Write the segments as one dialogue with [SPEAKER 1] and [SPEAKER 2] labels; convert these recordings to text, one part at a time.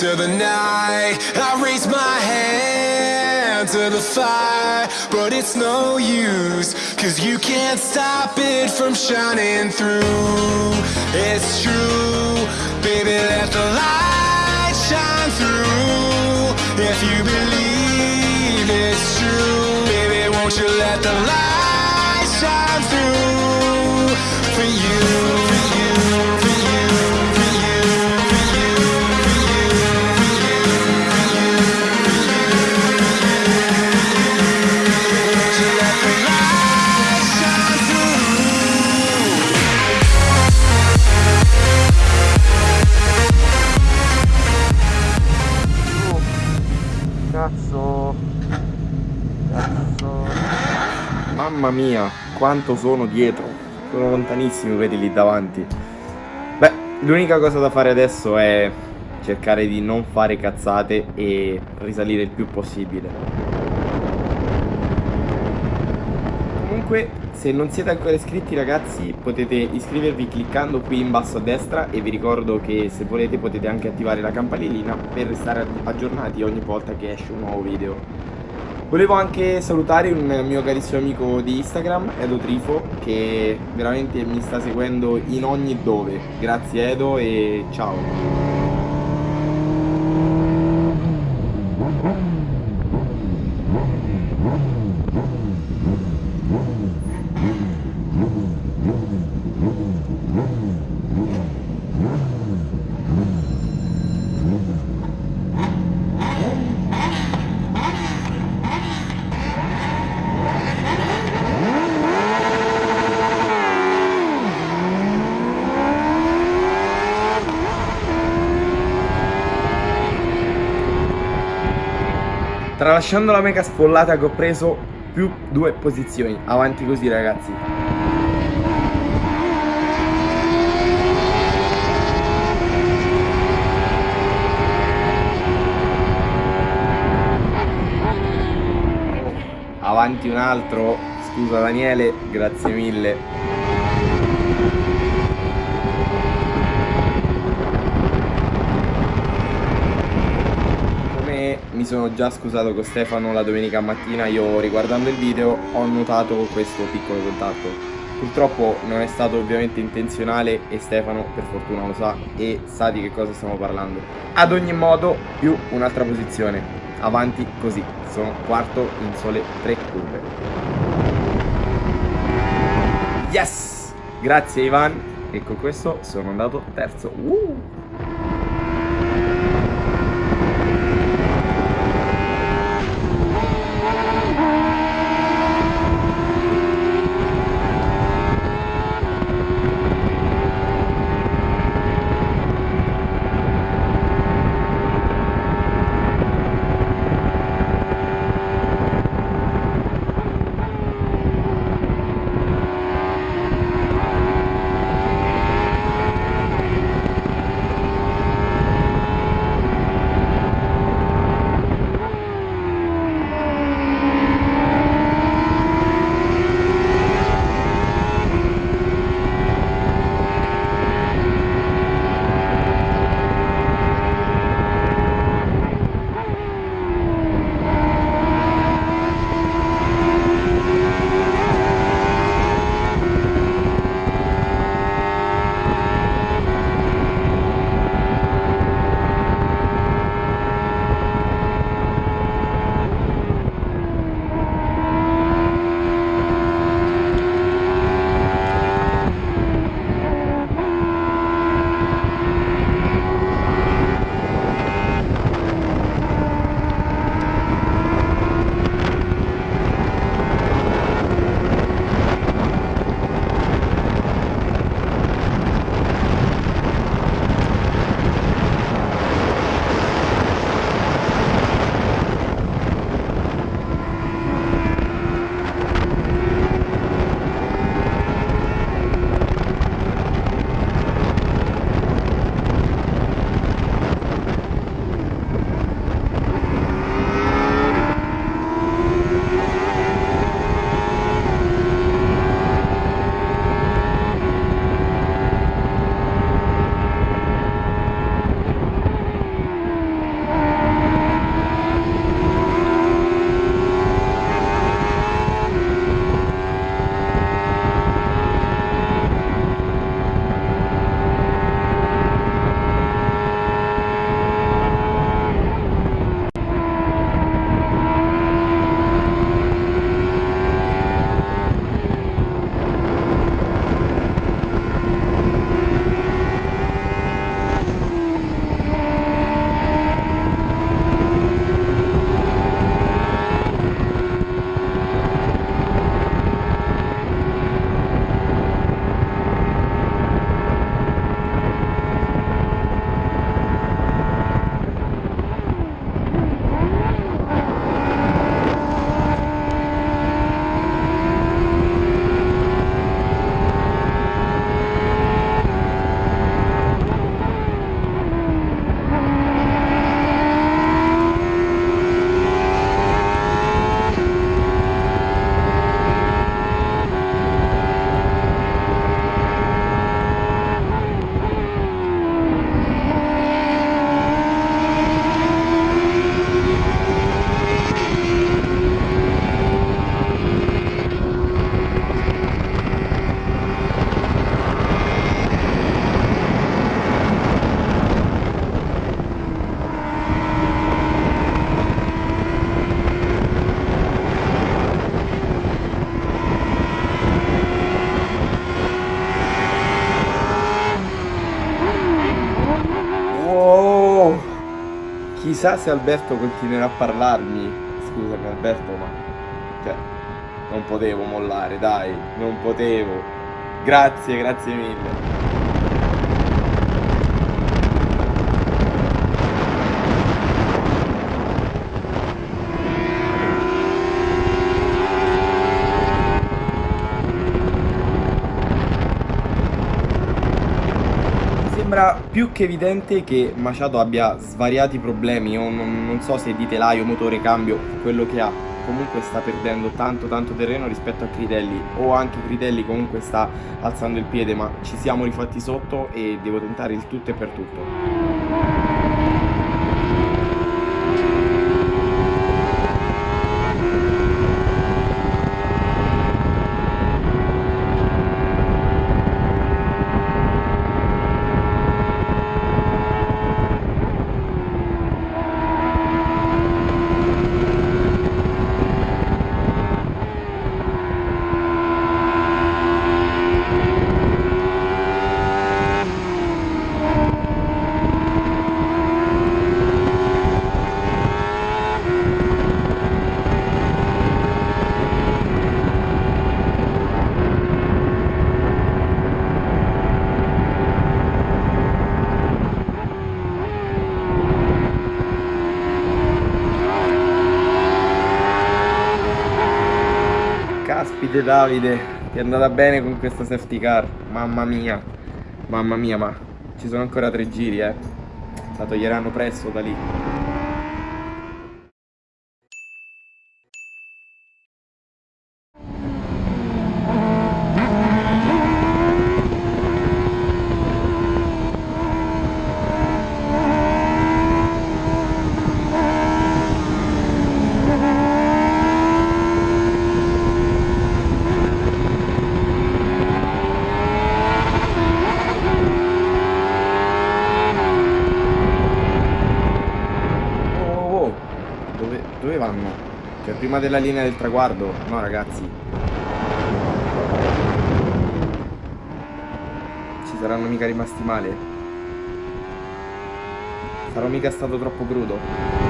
[SPEAKER 1] into the night. I raise my hand to the fire, but it's no use, cause you can't stop it from shining through. It's true, baby, let the light shine through. If you believe it's true, baby, won't you let the light shine through for you,
[SPEAKER 2] mia, quanto sono dietro. Sono lontanissimi quelli lì davanti. Beh, l'unica cosa da fare adesso è cercare di non fare cazzate e risalire il più possibile. Comunque, se non siete ancora iscritti ragazzi, potete iscrivervi cliccando qui in basso a destra e vi ricordo che se volete potete anche attivare la campanellina per restare aggiornati ogni volta che esce un nuovo video. Volevo anche salutare un mio carissimo amico di Instagram, Edo Trifo, che veramente mi sta seguendo in ogni dove. Grazie Edo e ciao. Tralasciando la mega spollata che ho preso più due posizioni. Avanti così ragazzi. Avanti un altro. Scusa Daniele, grazie mille. Come mi sono già scusato con Stefano la domenica mattina, io riguardando il video ho notato questo piccolo contatto. Purtroppo non è stato ovviamente intenzionale e Stefano per fortuna lo sa e sa di che cosa stiamo parlando. Ad ogni modo, più un'altra posizione. Avanti così. Sono quarto in sole tre curve. Yes! Grazie Ivan. E con questo sono andato terzo. Uh! Chissà se Alberto continuerà a parlarmi. Scusami Alberto, ma... Cioè, non potevo mollare, dai, non potevo. Grazie, grazie mille. Più che evidente che Machado abbia svariati problemi, o non, non so se di telaio, motore, cambio, quello che ha. Comunque sta perdendo tanto tanto terreno rispetto a Critelli o anche Critelli comunque sta alzando il piede ma ci siamo rifatti sotto e devo tentare il tutto e per tutto. Caspite Davide, ti è andata bene con questa safety car, mamma mia, mamma mia, ma ci sono ancora tre giri, eh. La toglieranno presto da lì. Prima della linea del traguardo. No, ragazzi. Ci saranno mica rimasti male. Sarò mica stato troppo crudo.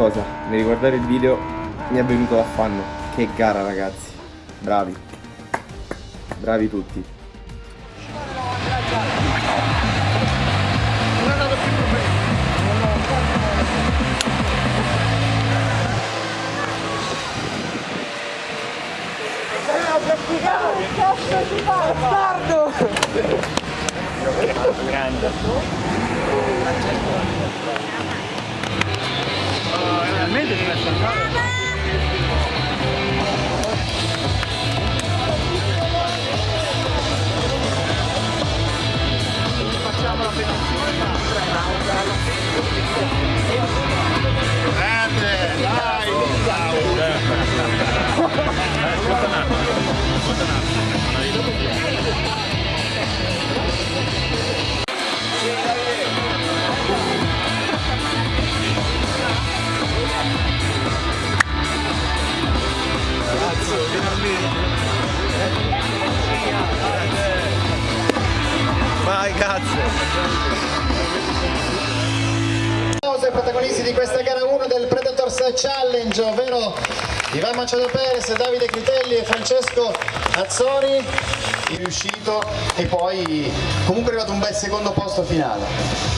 [SPEAKER 2] Cosa, nel riguardare il video mi è venuto l'affanno. Che gara ragazzi, bravi, bravi tutti.
[SPEAKER 3] Bastardo! Grande finalmente ti lascio
[SPEAKER 4] andare. Facciamo la petizione ma Grande, dai, dai. Ascolta un attimo, ascolta un attimo. Challenge, ovvero Ivan Machado Perez, Davide Critelli e Francesco Azzori, riuscito e poi comunque è arrivato un bel secondo posto finale.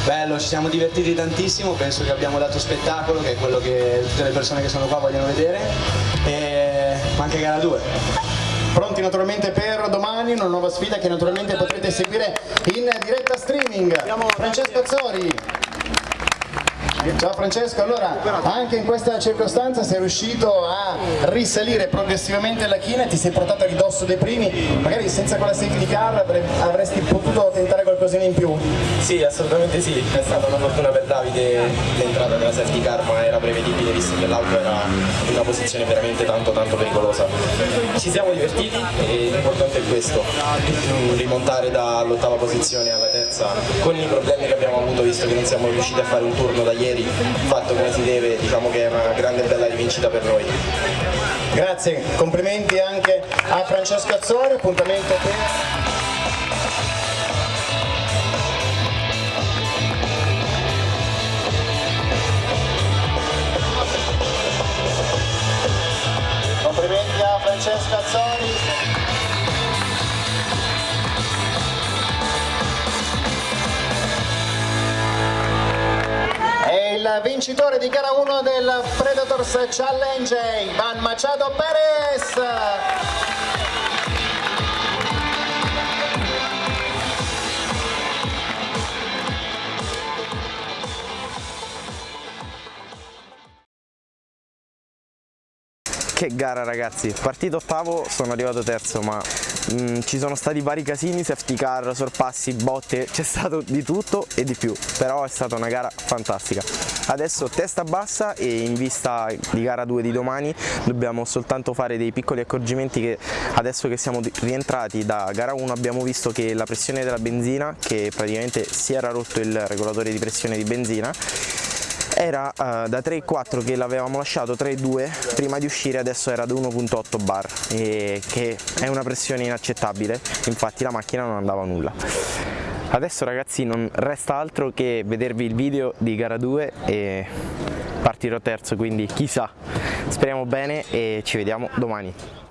[SPEAKER 5] Bello, ci siamo divertiti tantissimo, penso che abbiamo dato spettacolo, che è quello che tutte le persone che sono qua vogliono vedere, e anche gara 2.
[SPEAKER 4] Pronti naturalmente per domani, una nuova sfida che naturalmente potrete seguire in diretta streaming. Francesco Azzori. Ciao Francesco, allora anche in questa circostanza sei riuscito a risalire progressivamente la china e ti sei portato a ridosso dei primi, magari senza quella safety car avresti potuto tentare qualcosina in più?
[SPEAKER 5] Sì, assolutamente sì, è stata una fortuna per Davide l'entrata della safety car, ma era prevedibile visto che l'auto era in una posizione veramente tanto tanto pericolosa. Ci siamo divertiti e l'importante è questo, rimontare dall'ottava posizione alla terza con i problemi che abbiamo avuto visto che non siamo riusciti a fare un turno da ieri fatto come si deve, diciamo che è una grande e bella rivincita per noi.
[SPEAKER 4] Grazie, complimenti anche a Francesco Azzori, appuntamento per... vincitore di gara 1 del Predators Challenge, Ivan Machado Perez.
[SPEAKER 2] Che gara ragazzi, partito ottavo, sono arrivato terzo ma mh, mm, ci sono stati vari casini, safety car, sorpassi, botte, c'è stato di tutto e di più, però è stata una gara fantastica. Adesso testa bassa e in vista di gara 2 di domani dobbiamo soltanto fare dei piccoli accorgimenti che adesso che siamo rientrati da gara 1 abbiamo visto che la pressione della benzina, che praticamente si era rotto il regolatore di pressione di benzina, era uh, da 3.4 che l'avevamo lasciato 3.2 prima di uscire adesso era da 1.8 bar che è una pressione inaccettabile infatti la macchina non andava nulla. Adesso ragazzi non resta altro che vedervi il video di gara 2 e partirò terzo quindi chissà. Speriamo bene e ci vediamo domani